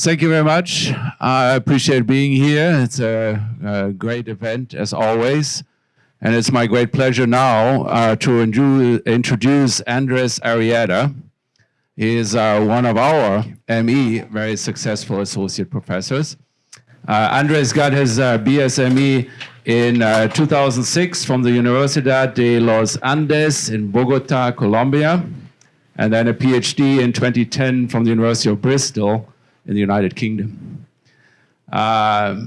Thank you very much. I appreciate being here. It's a, a great event as always. And it's my great pleasure now uh, to introduce Andres Arrieta. He is uh, one of our ME very successful associate professors. Uh, Andres got his uh, BSME in uh, 2006 from the Universidad de los Andes in Bogota, Colombia, and then a PhD in 2010 from the University of Bristol in the United Kingdom. Uh,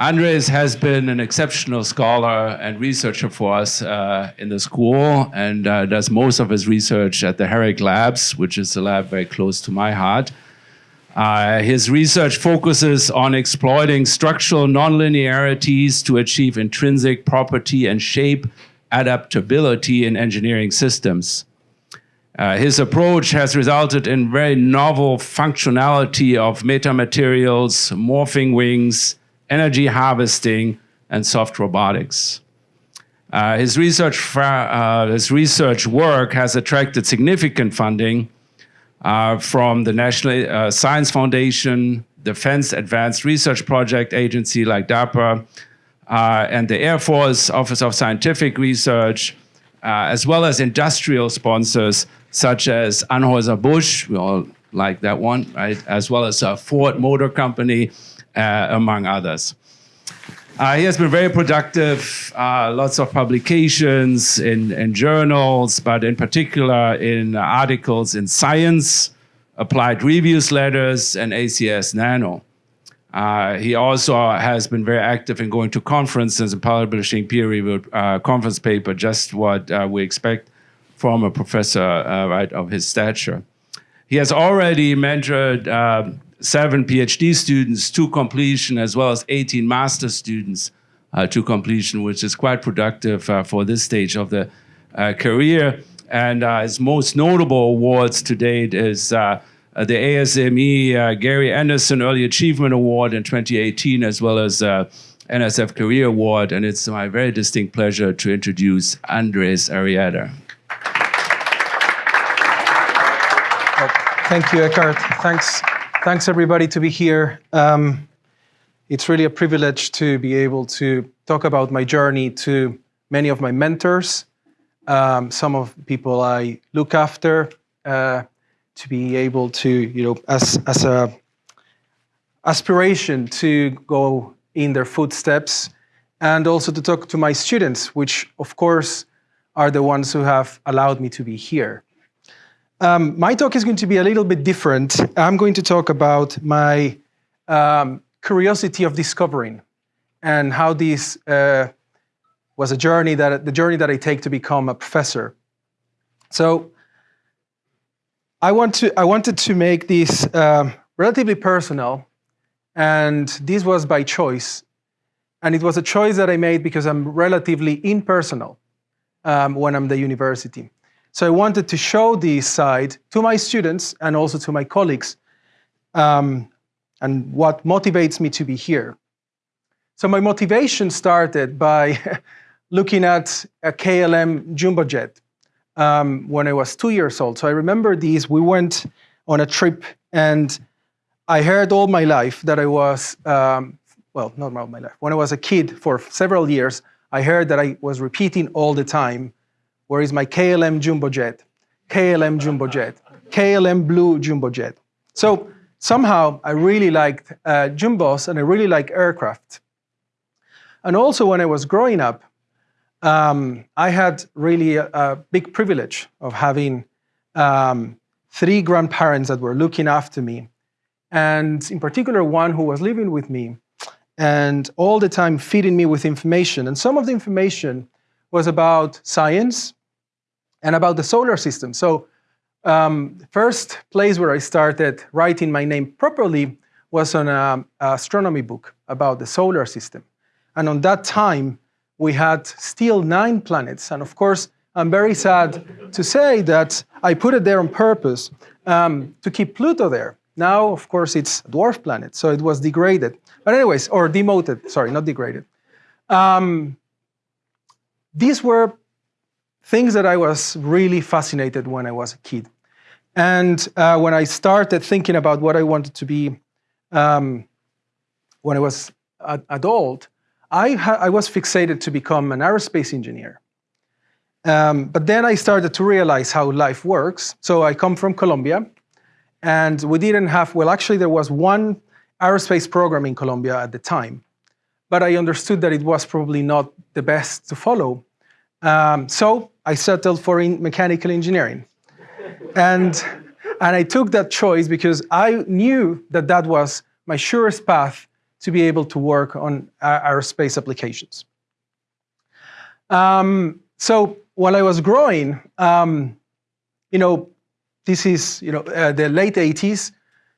Andres has been an exceptional scholar and researcher for us uh, in the school and uh, does most of his research at the Herrick Labs, which is a lab very close to my heart. Uh, his research focuses on exploiting structural nonlinearities to achieve intrinsic property and shape adaptability in engineering systems. Uh, his approach has resulted in very novel functionality of metamaterials, morphing wings, energy harvesting, and soft robotics. Uh, his, research uh, his research work has attracted significant funding uh, from the National uh, Science Foundation, Defense Advanced Research Project Agency like DARPA, and the Air Force Office of Scientific Research, as well as industrial sponsors such as Anheuser-Busch, we all like that one, right? As well as a Ford Motor Company, uh, among others. Uh, he has been very productive, uh, lots of publications in, in, journals, but in particular in articles in Science, Applied Reviews Letters, and ACS Nano. Uh, he also has been very active in going to conferences and publishing peer-reviewed uh, conference paper, just what uh, we expect a professor uh, right, of his stature. He has already mentored um, seven PhD students to completion, as well as 18 master students uh, to completion, which is quite productive uh, for this stage of the uh, career. And uh, his most notable awards to date is uh, the ASME Gary Anderson Early Achievement Award in 2018, as well as NSF Career Award. And it's my very distinct pleasure to introduce Andres Arrieta. Thank you, Eckhard. Thanks, thanks everybody to be here. Um, it's really a privilege to be able to talk about my journey to many of my mentors, um, some of people I look after, uh, to be able to, you know, as, as a aspiration to go in their footsteps, and also to talk to my students, which of course are the ones who have allowed me to be here. Um, my talk is going to be a little bit different. I'm going to talk about my um, curiosity of discovering and how this uh, was a journey that the journey that I take to become a professor. So I want to I wanted to make this um, relatively personal, and this was by choice, and it was a choice that I made because I'm relatively impersonal um, when I'm the university. So I wanted to show this side to my students and also to my colleagues um, and what motivates me to be here. So my motivation started by looking at a KLM jumbo jet um, when I was two years old. So I remember these, we went on a trip and I heard all my life that I was, um, well, not all my life, when I was a kid for several years, I heard that I was repeating all the time, where is my KLM jumbo jet? KLM jumbo jet, KLM blue jumbo jet. So somehow I really liked uh, jumbos and I really like aircraft. And also when I was growing up, um, I had really a, a, big privilege of having um, three grandparents that were looking after me. And in particular, one who was living with me and all the time feeding me with information. And some of the information was about science, and about the solar system. So um, first place where I started writing my name properly was on an astronomy book about the solar system. And on that time, we had still nine planets. And of course, I'm very sad to say that I put it there on purpose um, to keep Pluto there. Now, of course, it's a dwarf planet, so it was degraded. But anyways, or demoted, sorry, not degraded. Um, these were things that I was really fascinated when I was a kid. And uh, when I started thinking about what I wanted to be um, when I was an adult, I, I, was fixated to become an aerospace engineer. Um, but then I started to realize how life works. So I come from Colombia, and we didn't have, well, actually, there was one aerospace program in Colombia at the time. But I understood that it was probably not the best to follow. Um, so I settled for in mechanical engineering. and, and I took that choice because I knew that that was my surest path to be able to work on aerospace applications. Um, so while I was growing, um, you know, this is you know uh, the late 80s.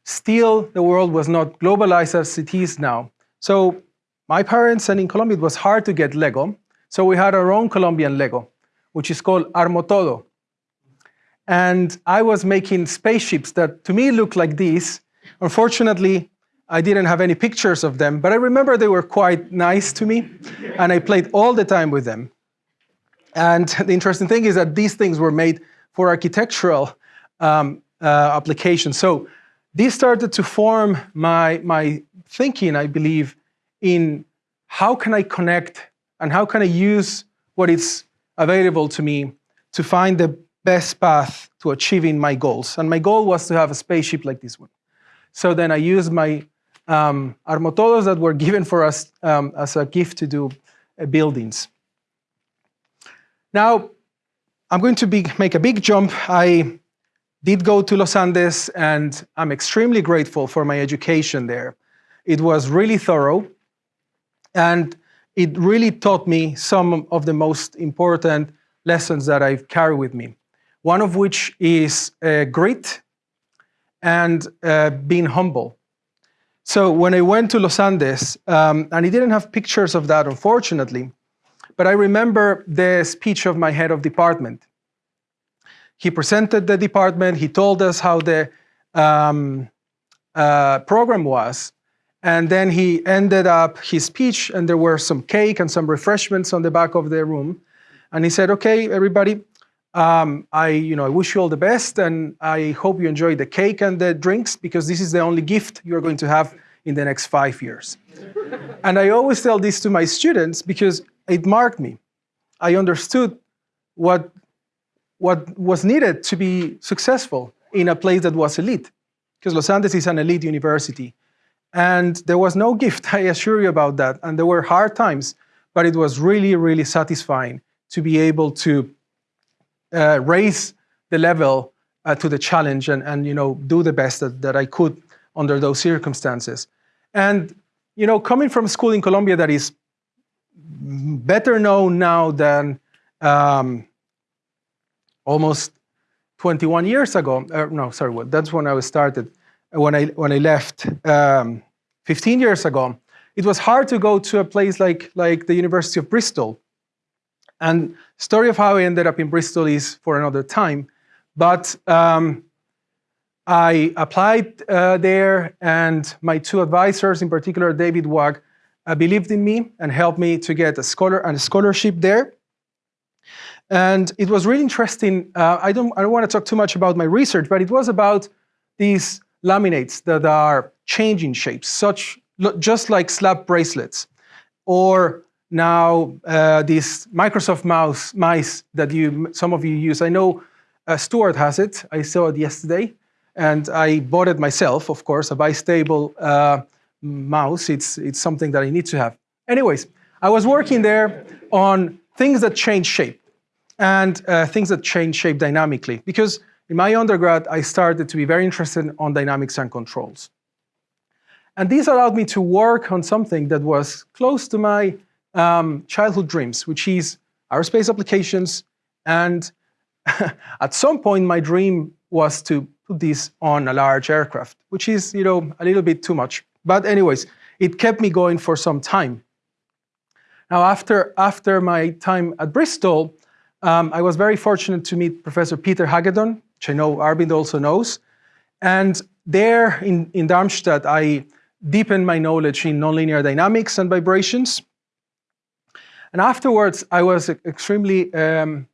Still, the world was not globalized as it is now. So my parents and in Colombia, it was hard to get Lego. So we had our own Colombian Lego, which is called Armotodo. And I was making spaceships that to me looked like these. Unfortunately, I didn't have any pictures of them, but I remember they were quite nice to me, and I played all the time with them. And the interesting thing is that these things were made for architectural um, uh, applications. So this started to form my, my thinking, I believe, in how can I connect and how can I use what is available to me to find the best path to achieving my goals. And my goal was to have a spaceship like this one. So then I used my um, armotodos that were given for us um, as a gift to do uh, buildings. Now, I'm going to be, make a big jump. I did go to Los Andes, and I'm extremely grateful for my education there. It was really thorough, and it really taught me some of the most important lessons that I've carried with me. One of which is uh, grit and uh, being humble. So when I went to Los Andes, um, and he didn't have pictures of that, unfortunately, but I remember the speech of my head of department. He presented the department, he told us how the um, uh, program was, and then he ended up his speech, and there were some cake and some refreshments on the back of the room. And he said, okay, everybody, um, I, you know, I wish you all the best, and I hope you enjoy the cake and the drinks because this is the only gift you're going to have in the next five years. and I always tell this to my students because it marked me. I understood what, what was needed to be successful in a place that was elite, because Los Andes is an elite university. And there was no gift, I assure you about that. And there were hard times, but it was really, really satisfying to be able to uh, raise the level uh, to the challenge and, and you know, do the best that, that I could under those circumstances. And you know, coming from school in Colombia that is better known now than um, almost 21 years ago, uh, no, sorry, well, that's when I was started, when I, when I left um, 15 years ago, it was hard to go to a place like, like the University of Bristol and story of how I ended up in Bristol is for another time. But um, I applied uh, there, and my two advisors, in particular David Wagg, uh, believed in me and helped me to get a scholar and a scholarship there. And it was really interesting. Uh, I don't I don't want to talk too much about my research, but it was about these laminates that are changing shapes, such just like slap bracelets, or now uh, these Microsoft mouse mice that you some of you use. I know uh, Stuart has it. I saw it yesterday, and I bought it myself. Of course, a bistable uh, mouse. It's it's something that I need to have. Anyways, I was working there on things that change shape and uh, things that change shape dynamically because in my undergrad I started to be very interested on dynamics and controls. And this allowed me to work on something that was close to my um, childhood dreams, which is aerospace applications. And at some point, my dream was to put this on a large aircraft, which is, you know, a little bit too much. But anyways, it kept me going for some time. Now, after, after my time at Bristol, um, I was very fortunate to meet Professor Peter Hagedorn, which I know Arvind also knows. And there in, in Darmstadt, I deepened my knowledge in nonlinear dynamics and vibrations. And afterwards, I was extremely um,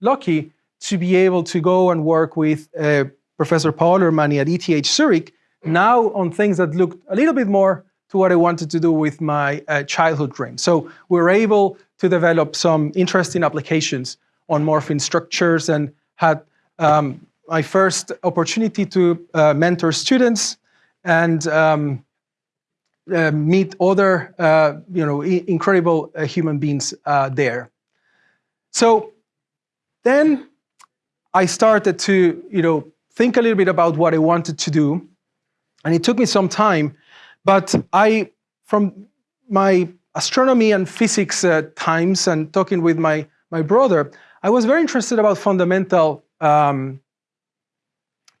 lucky to be able to go and work with uh, Professor Paul Ermanni at ETH Zurich now on things that looked a little bit more to what I wanted to do with my uh, childhood dream. So we were able to develop some interesting applications on morphing structures and had um, my first opportunity to uh, mentor students and um, uh, meet other, uh, you know, incredible uh, human beings uh, there. So then I started to, you know, think a little bit about what I wanted to do, and it took me some time, but I, from my astronomy and physics uh, times and talking with my, my brother, I was very interested about fundamental um,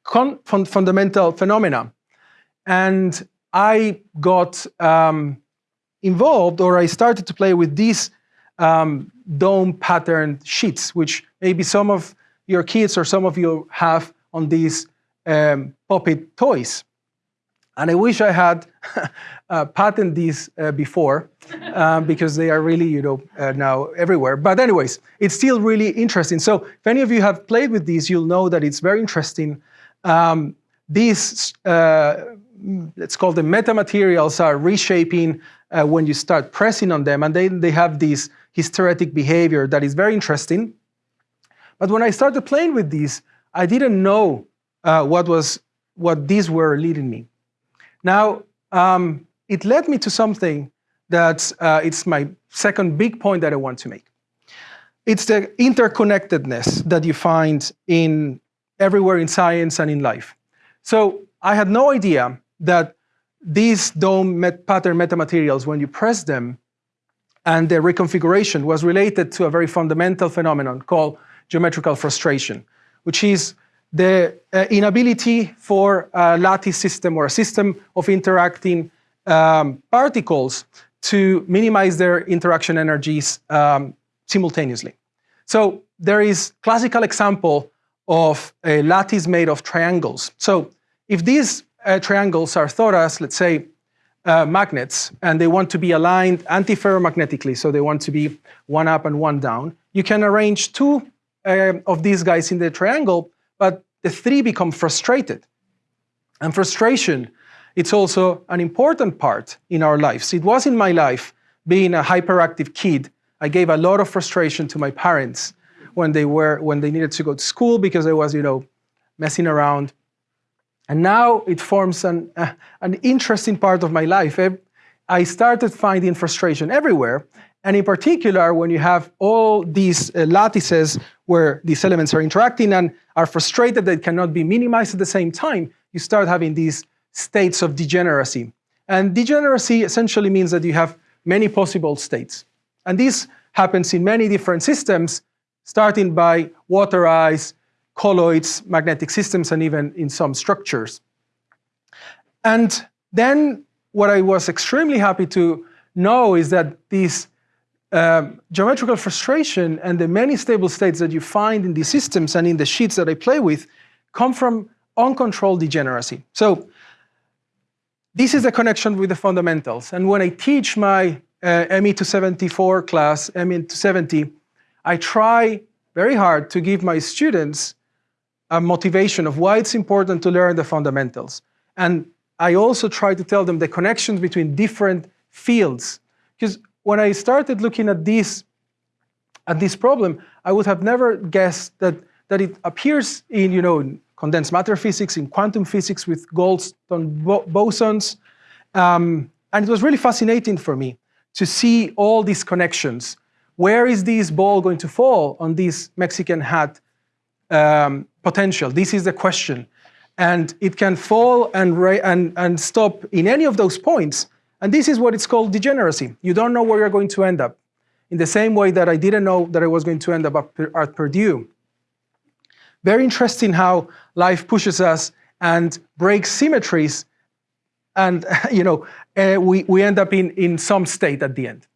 fun fundamental phenomena. And I got um, involved, or I started to play with these um, dome patterned sheets, which maybe some of your kids or some of you have on these um, Pop It toys. And I wish I had uh, patented these uh, before um, because they are really, you know, uh, now everywhere. But anyways, it's still really interesting. So if any of you have played with these, you'll know that it's very interesting um, these, uh, let's call them metamaterials, are reshaping uh, when you start pressing on them, and they, they have this hysteretic behavior that is very interesting. But when I started playing with these, I didn't know uh, what was what these were leading me. Now, um, it led me to something that uh, it's my second big point that I want to make. It's the interconnectedness that you find in everywhere in science and in life. So I had no idea that these dome met pattern metamaterials, when you press them, and their reconfiguration was related to a very fundamental phenomenon called geometrical frustration, which is the uh, inability for a lattice system or a system of interacting um, particles to minimize their interaction energies um, simultaneously. So there is classical example of a lattice made of triangles. So if these uh, triangles are thought as, let's say, uh, magnets, and they want to be aligned antiferromagnetically, so they want to be one up and one down, you can arrange two uh, of these guys in the triangle, but the three become frustrated. And frustration, it's also an important part in our lives. It was in my life, being a hyperactive kid, I gave a lot of frustration to my parents when they were when they needed to go to school because I was, you know, messing around. And now it forms an, uh, an interesting part of my life. I started finding frustration everywhere. And in particular, when you have all these uh, lattices where these elements are interacting and are frustrated that cannot be minimized at the same time, you start having these states of degeneracy. And degeneracy essentially means that you have many possible states. And this happens in many different systems, starting by water ice, colloids, magnetic systems, and even in some structures. And then what I was extremely happy to know is that this um, geometrical frustration and the many stable states that you find in these systems and in the sheets that I play with come from uncontrolled degeneracy. So this is the connection with the fundamentals. And when I teach my uh, ME 274 class, ME 270, I try very hard to give my students a motivation of why it's important to learn the fundamentals. And I also try to tell them the connections between different fields. Because when I started looking at this, at this problem, I would have never guessed that, that it appears in you know, condensed matter physics, in quantum physics with Goldstone bosons. Um, and it was really fascinating for me to see all these connections where is this ball going to fall on this Mexican hat um, potential? This is the question. And it can fall and, and, and stop in any of those points. And this is what it's called degeneracy. You don't know where you're going to end up. In the same way that I didn't know that I was going to end up at Purdue. Very interesting how life pushes us and breaks symmetries and you know, uh, we, we end up in, in some state at the end.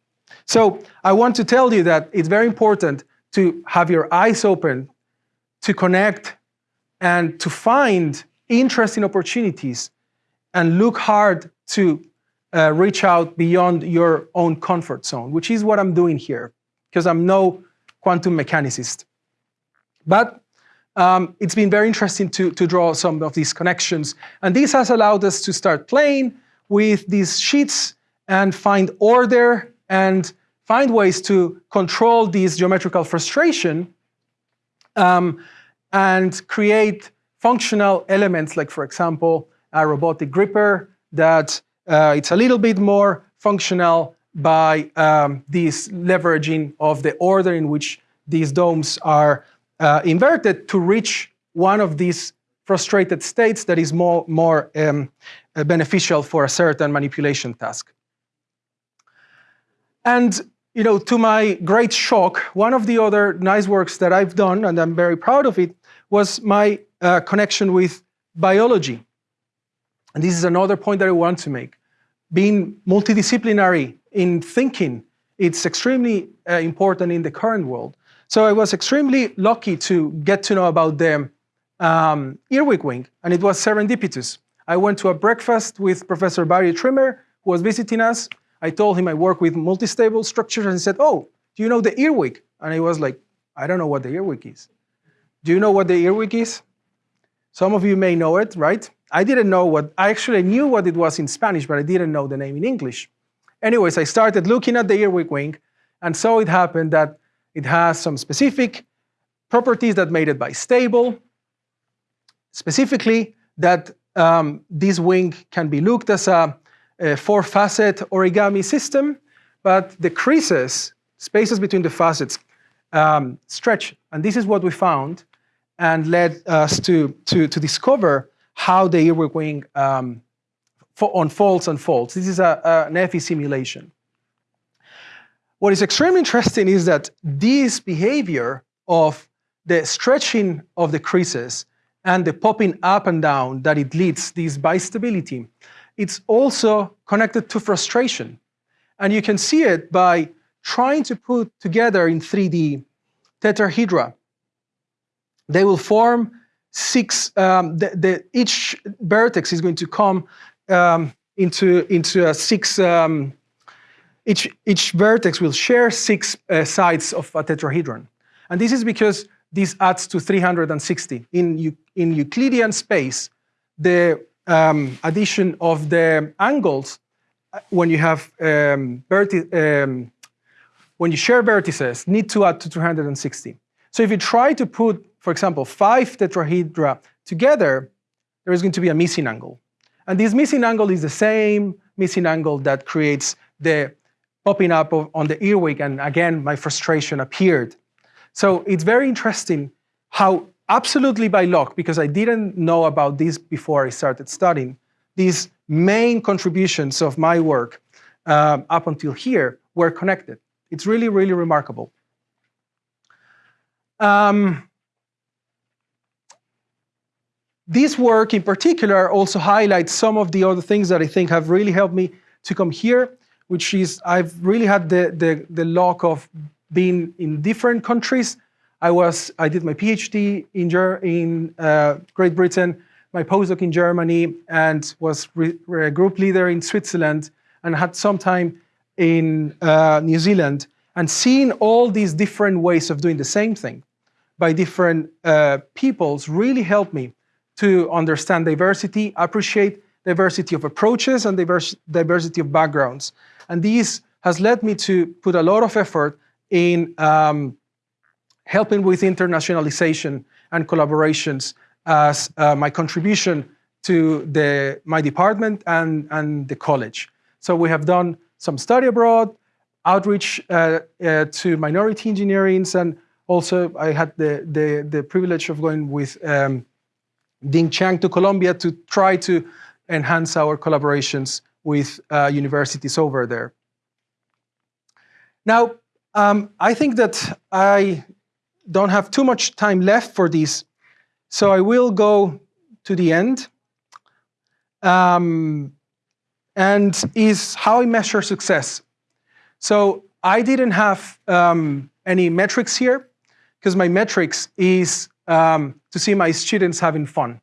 So I want to tell you that it's very important to have your eyes open, to connect, and to find interesting opportunities and look hard to uh, reach out beyond your own comfort zone, which is what I'm doing here, because I'm no quantum mechanicist. But um, it's been very interesting to, to draw some of these connections. And this has allowed us to start playing with these sheets and find order and find ways to control this geometrical frustration um, and create functional elements, like, for example, a robotic gripper that uh, it's a little bit more functional by um, this leveraging of the order in which these domes are uh, inverted to reach one of these frustrated states that is more, more um, uh, beneficial for a certain manipulation task. And you know, to my great shock, one of the other nice works that I've done, and I'm very proud of it, was my uh, connection with biology. And this is another point that I want to make. Being multidisciplinary in thinking, it's extremely uh, important in the current world. So I was extremely lucky to get to know about the um, earwig wing, and it was serendipitous. I went to a breakfast with Professor Barry Trimmer, who was visiting us. I told him I work with multi-stable structures, and he said, oh, do you know the earwig? And I was like, I don't know what the earwig is. Do you know what the earwig is? Some of you may know it, right? I didn't know what, I actually knew what it was in Spanish, but I didn't know the name in English. Anyways, I started looking at the earwig wing, and so it happened that it has some specific properties that made it bistable, specifically that um, this wing can be looked as a, a four-facet origami system, but the creases, spaces between the facets, um, stretch. And this is what we found and led us to, to, to discover how the earwig wing um, unfolds and folds. This is a, a, an EFI simulation. What is extremely interesting is that this behavior of the stretching of the creases and the popping up and down that it leads, this bistability, it's also connected to frustration. And you can see it by trying to put together in 3D tetrahedra. They will form six, um, the, the, each vertex is going to come um, into, into a six, um, each, each vertex will share six uh, sides of a tetrahedron. And this is because this adds to 360. In, in Euclidean space, the um, addition of the angles, uh, when you have um, um, when you share vertices, need to add to 360. So if you try to put, for example, five tetrahedra together, there is going to be a missing angle. And this missing angle is the same missing angle that creates the popping up of, on the earwig, and again, my frustration appeared. So it's very interesting how absolutely by luck, because I didn't know about this before I started studying, these main contributions of my work um, up until here were connected. It's really, really remarkable. Um, this work in particular also highlights some of the other things that I think have really helped me to come here, which is I've really had the, the, the luck of being in different countries. I was I did my PhD in, in uh, Great Britain, my postdoc in Germany, and was a group leader in Switzerland, and had some time in uh, New Zealand. And seeing all these different ways of doing the same thing by different uh, peoples really helped me to understand diversity, appreciate diversity of approaches and diverse, diversity of backgrounds. And this has led me to put a lot of effort in um, helping with internationalization and collaborations as uh, my contribution to the, my department and, and the college. So we have done some study abroad, outreach uh, uh, to minority engineerings, and also I had the, the, the privilege of going with um, Dean Chiang to Colombia to try to enhance our collaborations with uh, universities over there. Now, um, I think that I don't have too much time left for this, so I will go to the end. Um, and is how I measure success. So I didn't have um, any metrics here, because my metrics is um, to see my students having fun.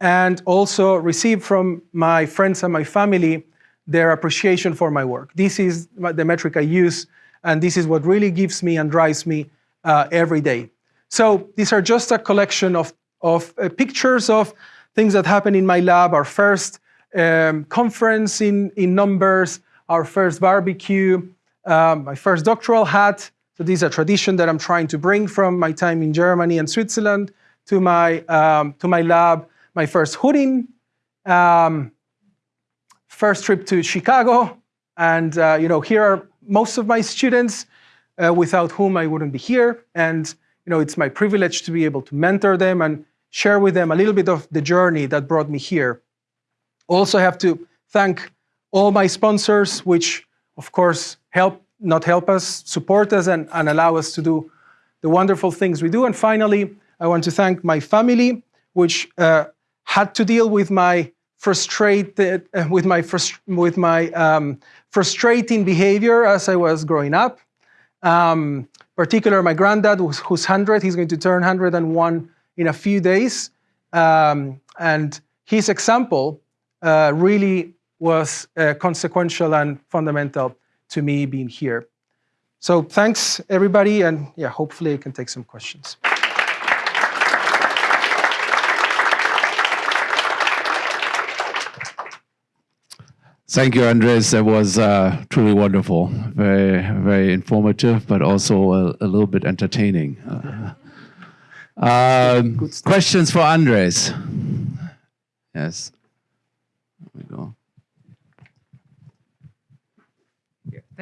And also receive from my friends and my family their appreciation for my work. This is the metric I use, and this is what really gives me and drives me uh, every day. So these are just a collection of, of uh, pictures of things that happened in my lab, our first um, conference in, in numbers, our first barbecue, um, my first doctoral hat. So this is a tradition that I'm trying to bring from my time in Germany and Switzerland to my, um, to my lab. My first hooding, um, first trip to Chicago, and uh, you know here are most of my students uh, without whom I wouldn't be here. And you know it's my privilege to be able to mentor them and share with them a little bit of the journey that brought me here. Also I have to thank all my sponsors, which of course help, not help us, support us and, and allow us to do the wonderful things we do. And finally, I want to thank my family, which uh, had to deal with my frustrated, uh, with my, frust with my um, frustrating behavior as I was growing up. Um, particular, my granddad, who's, 100, he's going to turn 101 in a few days. Um, and his example uh, really was uh, consequential and fundamental to me being here. So thanks, everybody, and yeah, hopefully I can take some questions. Thank you, Andres. That was uh, truly wonderful. Very, very informative, but also a, a little bit entertaining. Uh, um, questions for Andres? Yes. There we go.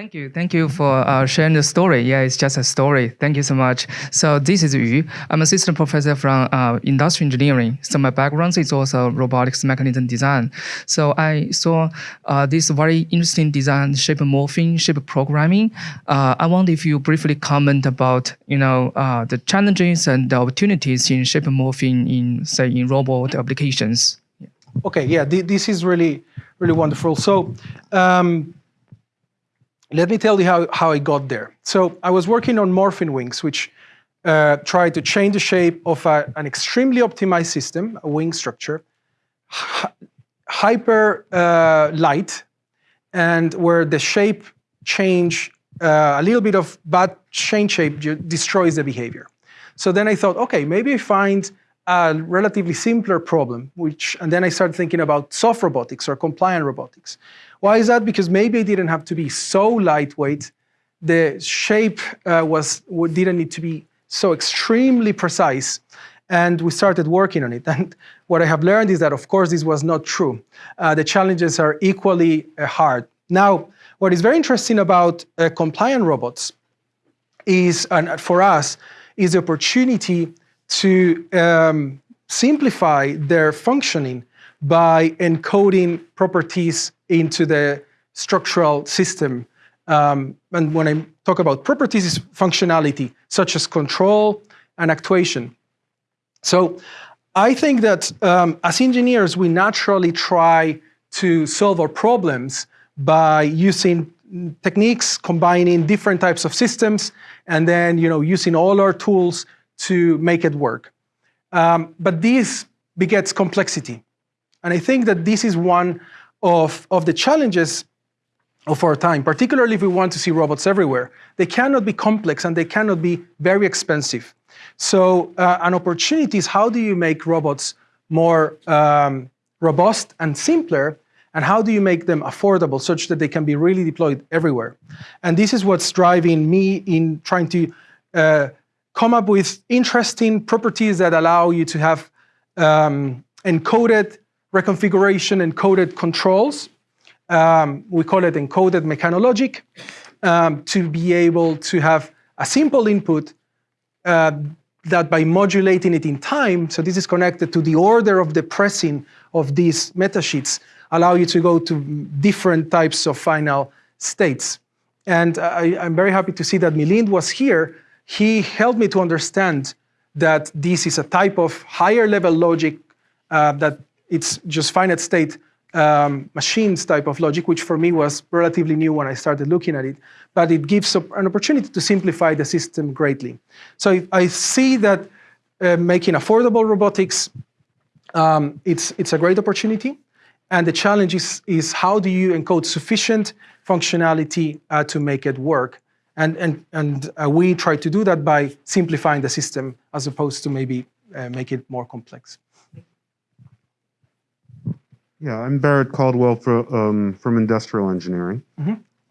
Thank you. Thank you for uh, sharing the story. Yeah, it's just a story. Thank you so much. So this is Yu. I'm assistant professor from uh, industrial engineering. So my background is also robotics mechanism design. So I saw uh, this very interesting design, shape morphing, shape programming. Uh, I wonder if you briefly comment about, you know, uh, the challenges and the opportunities in shape morphing in, say, in robot applications. Okay, yeah, th this is really, really wonderful. So. Um, let me tell you how, how I got there. So I was working on morphing wings, which uh, try to change the shape of a, an extremely optimized system, a wing structure, hyper uh, light, and where the shape change, uh, a little bit of bad change shape destroys the behavior. So then I thought, okay, maybe I find a relatively simpler problem, which, and then I started thinking about soft robotics or compliant robotics. Why is that? Because maybe it didn't have to be so lightweight. The shape uh, was didn't need to be so extremely precise. And we started working on it. And what I have learned is that, of course, this was not true. Uh, the challenges are equally uh, hard. Now, what is very interesting about uh, compliant robots is, and for us, is the opportunity to um, simplify their functioning by encoding properties into the structural system. Um, and when I talk about properties, it's functionality, such as control and actuation. So I think that um, as engineers, we naturally try to solve our problems by using techniques, combining different types of systems, and then you know, using all our tools to make it work. Um, but this begets complexity. And I think that this is one of, of the challenges of our time, particularly if we want to see robots everywhere. They cannot be complex and they cannot be very expensive. So uh, an opportunity is how do you make robots more um, robust and simpler, and how do you make them affordable such that they can be really deployed everywhere? And this is what's driving me in trying to uh, come up with interesting properties that allow you to have um, encoded reconfiguration encoded controls. Um, we call it encoded mechanologic, um, to be able to have a simple input uh, that by modulating it in time, so this is connected to the order of the pressing of these metasheets, allow you to go to different types of final states. And I, am very happy to see that Milind was here. He helped me to understand that this is a type of higher level logic uh, that it's just finite state um, machines type of logic, which for me was relatively new when I started looking at it. But it gives an opportunity to simplify the system greatly. So I see that uh, making affordable robotics, um, it's, it's a great opportunity. And the challenge is, is how do you encode sufficient functionality uh, to make it work? And, and, and uh, we try to do that by simplifying the system as opposed to maybe uh, make it more complex. Yeah, I'm Barrett Caldwell for, um, from Industrial Engineering.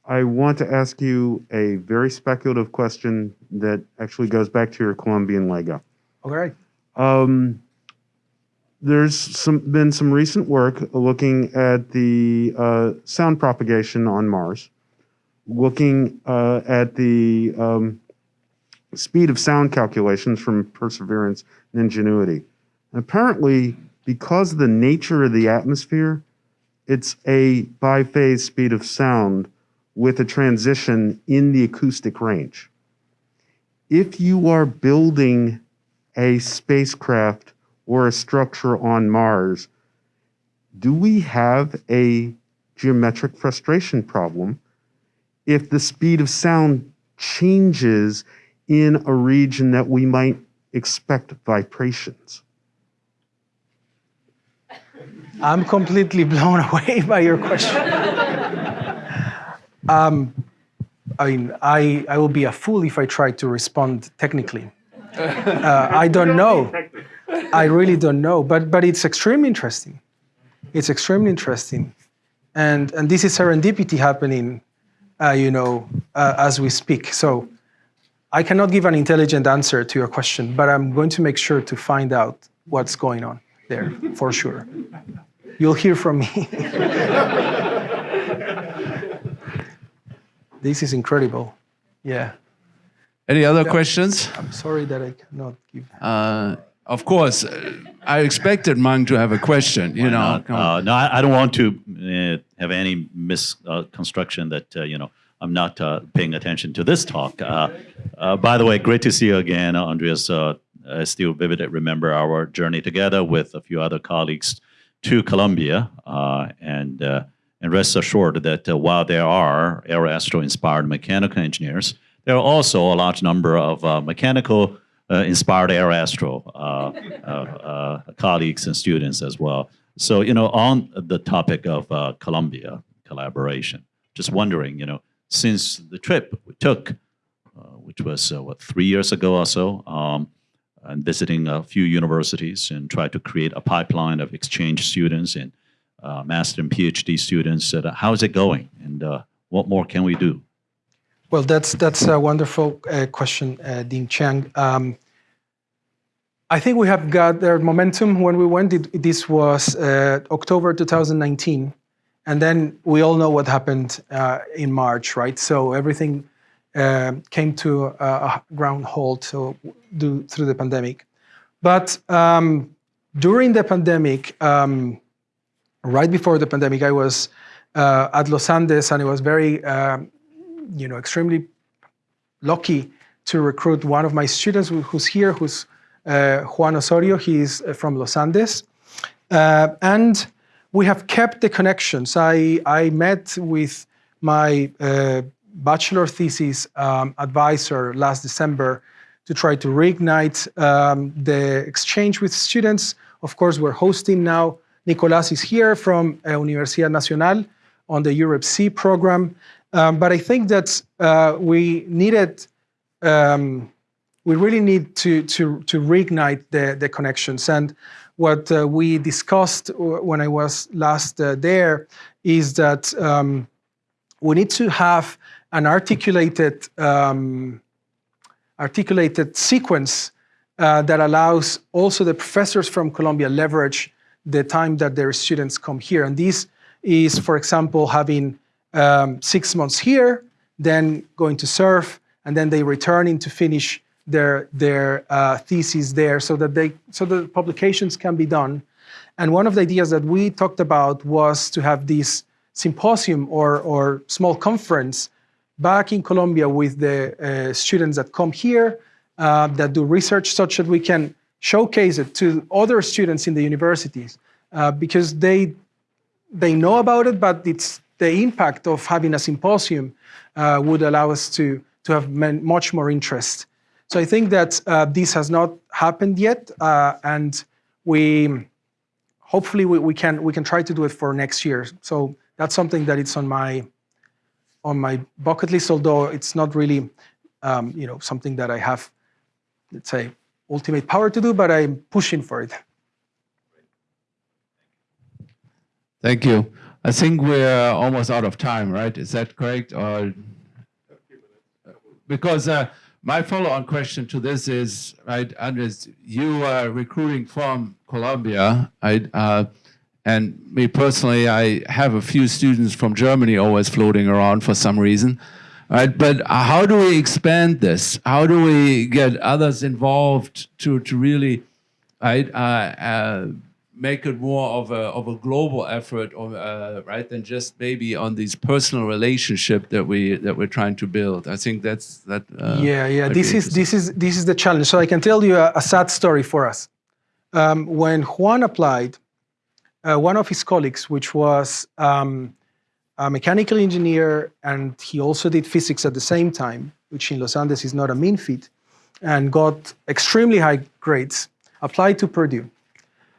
I want to ask you a very speculative question that actually goes back to your Colombian Lego. All right. Um, there's some been some recent work looking at the uh, sound propagation on Mars, looking uh, at the um, speed of sound calculations from Perseverance and Ingenuity. And apparently, because of the nature of the atmosphere, it's a biphase speed of sound with a transition in the acoustic range. If you are building a spacecraft or a structure on Mars, do we have a geometric frustration problem if the speed of sound changes in a region that we might expect vibrations? I'm completely blown away by your question. um, I mean, I, I will be a fool if I try to respond technically. Uh, I don't know. I really don't know, but, but it's extremely interesting. It's extremely interesting. And, and this is serendipity happening, uh, you know, uh, as we speak. So I cannot give an intelligent answer to your question, but I'm going to make sure to find out what's going on there for sure. You'll hear from me. this is incredible. Yeah. Any other questions? I'm sorry that I cannot give. Uh, of course, uh, I expected Mung to have a question. You know, not? Uh, no, I, I don't want to uh, have any misconstruction that uh, you know I'm not uh, paying attention to this talk. Uh, uh, by the way, great to see you again, Andreas. Uh, I still vividly remember our journey together with a few other colleagues to Colombia, uh, and uh, and rest assured that uh, while there are aeroastro-inspired mechanical engineers, there are also a large number of mechanical inspired aeroastro colleagues and students as well. So, you know, on the topic of uh, Colombia collaboration, just wondering, you know, since the trip we took, uh, which was uh, what three years ago or so, um, and visiting a few universities and try to create a pipeline of exchange students and uh, master and PhD students. Uh, how's it going, and uh, what more can we do? Well, that's that's a wonderful uh, question, uh, Dean Chiang. Um, I think we have got their momentum when we went. It, this was uh, October 2019, and then we all know what happened in March, right? So everything uh, came to a, ground halt so through the pandemic. But um, during the pandemic, um, right before the pandemic, I was uh, at Los Andes, and it was very um, you know, extremely lucky to recruit one of my students who's here, who's uh, Juan Osorio. He's uh, from Los Andes. Uh, and we have kept the connections. I, I met with my uh, bachelor thesis um, advisor last December to try to reignite um, the exchange with students. Of course, we're hosting now. Nicolas is here from uh, Universidad Nacional on the Europe C program. Um, but I think that uh, we needed, um, we really need to, to, to reignite the, the connections. And what uh, we discussed when I was last uh, there is that um, we need to have an articulated, um, articulated sequence uh, that allows also the professors from Colombia leverage the time that their students come here. And this is, for example, having um, six months here, then going to serve, and then they returning to finish their their uh, thesis there, so that they so that publications can be done. And one of the ideas that we talked about was to have this symposium or or small conference back in Colombia with the uh, students that come here uh, that do research, such that we can showcase it to other students in the universities uh, because they they know about it, but it's the impact of having a symposium would allow us to, to have much more interest. So I think that uh, this has not happened yet, uh, and we hopefully we, we can we can try to do it for next year. So that's something that it's on my on my bucket list, although it's not really, um, you know, something that I have, let's say, ultimate power to do, but I'm pushing for it. Thank you. I think we're almost out of time, right? Is that correct? Or because uh, my follow-on question to this is, right, Andres, you are recruiting from Colombia, right? Uh, and me personally, I have a few students from Germany always floating around for some reason. Right, but how do we expand this? How do we get others involved to to really, right, uh, uh, make it more of a of a global effort, or uh, right, than just maybe on these personal relationship that we that we're trying to build. I think that's that. uh, yeah, yeah. This is this is this is the challenge. So I can tell you a, a sad story for us. Um, when Juan applied, uh, one of his colleagues, which was um, a mechanical engineer, and he also did physics at the same time, which in Los Andes is not a mean feat, and got extremely high grades, applied to Purdue.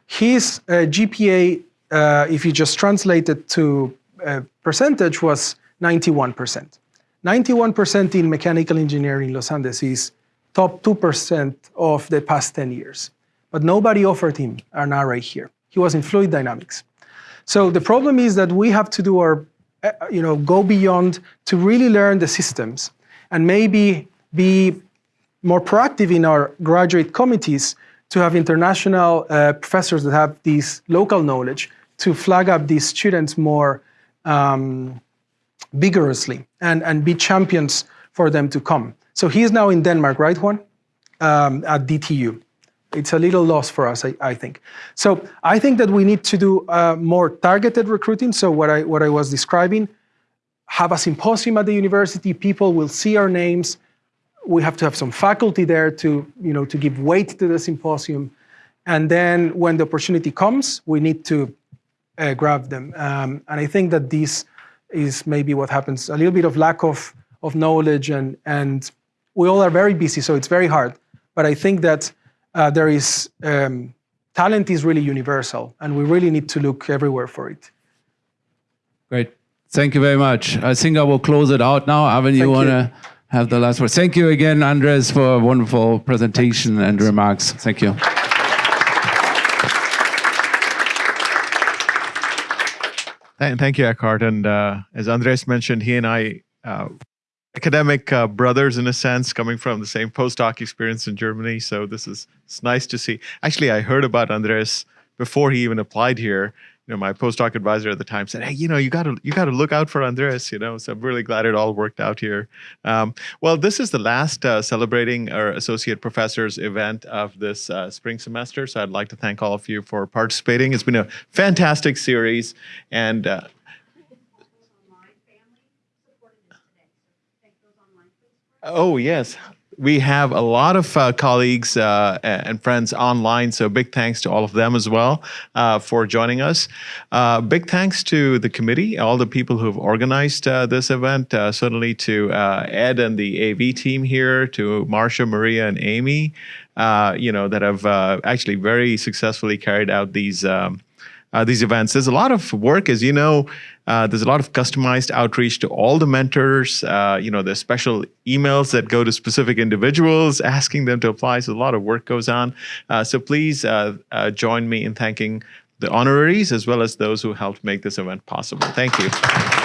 His uh, GPA, uh, if you just translate it to uh, percentage, was 91%. 91% in mechanical engineering in Los Andes is top 2% of the past 10 years. But nobody offered him an RA here. He was in fluid dynamics. So the problem is that we have to do our, uh, you know, go beyond to really learn the systems and maybe be more proactive in our graduate committees to have international uh, professors that have this local knowledge to flag up these students more um, vigorously and, and be champions for them to come. So he is now in Denmark, right, Juan? Um, at DTU. It's a little loss for us, I, I think. So I think that we need to do uh, more targeted recruiting. So what I, what I was describing, have a symposium at the university, people will see our names, we have to have some faculty there to, you know, to give weight to the symposium. And then when the opportunity comes, we need to uh, grab them. Um, and I think that this is maybe what happens, a little bit of lack of, of knowledge and, and we all are very busy, so it's very hard. But I think that uh, there is, um, talent is really universal and we really need to look everywhere for it. Great. Thank you very much. I think I will close it out now. Arvin, you want to have the last word? Thank you again, Andres, for a wonderful presentation and remarks. Thank you. Thank, thank you, Eckhard. And uh, as Andres mentioned, he and I, uh, academic uh, brothers in a sense, coming from the same postdoc experience in Germany. So this is it's nice to see. Actually, I heard about Andres before he even applied here. You know, my postdoc advisor at the time said, "Hey, you know, you got to you got to look out for Andres." You know, so I'm really glad it all worked out here. Um, well, this is the last uh, celebrating our associate professors event of this uh, spring semester. So I'd like to thank all of you for participating. It's been a fantastic series, and uh, online family supporting us today. So thank those online please. Oh, yes. We have a lot of uh, colleagues uh, and friends online, so big thanks to all of them as well uh, for joining us. Uh, big thanks to the committee, all the people who've organized uh, this event, uh, certainly to Ed and the AV team here, to Marcia, Maria, and Amy, you know, that have actually very successfully carried out these. Um, uh, these events. There's a lot of work, as you know. Uh, there's a lot of customized outreach to all the mentors. Uh, you know, there's special emails that go to specific individuals asking them to apply. So a lot of work goes on. Uh, so please uh, uh, join me in thanking the honoraries as well as those who helped make this event possible. Thank you.